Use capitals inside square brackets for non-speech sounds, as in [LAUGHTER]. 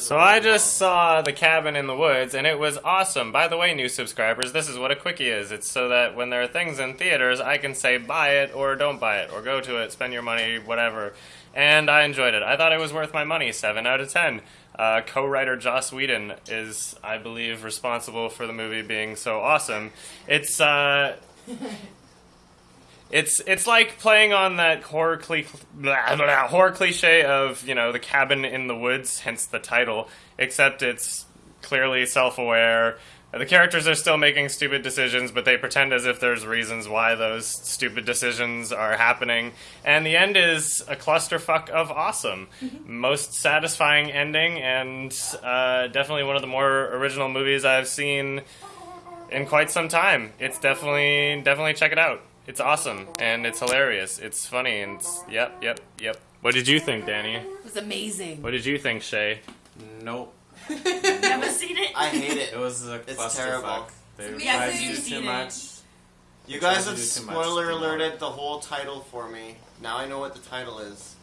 So I just saw The Cabin in the Woods, and it was awesome. By the way, new subscribers, this is what a quickie is. It's so that when there are things in theaters, I can say buy it or don't buy it, or go to it, spend your money, whatever. And I enjoyed it. I thought it was worth my money. 7 out of 10. Uh, co writer Joss Whedon is, I believe, responsible for the movie being so awesome. It's, uh. [LAUGHS] It's it's like playing on that horror, cli- blah, blah, horror cliche of you know the cabin in the woods, hence the title. Except it's clearly self-aware. The characters are still making stupid decisions, but they pretend as if there's reasons why those stupid decisions are happening. And the end is a clusterfuck of awesome. Most satisfying ending, and uh, definitely one of the more original movies I've seen in quite some time. It's definitely definitely check it out. It's awesome and it's hilarious. It's funny and it's, yep, yep, yep. What did you think, Danny? It was amazing. What did you think, Shay? Nope. [LAUGHS] Never seen it. I hate it. It was a It's clusterfuck. terrible. They It's tried to do You've too seen much. You guys have do too much spoiler alerted the whole title for me. Now I know what the title is.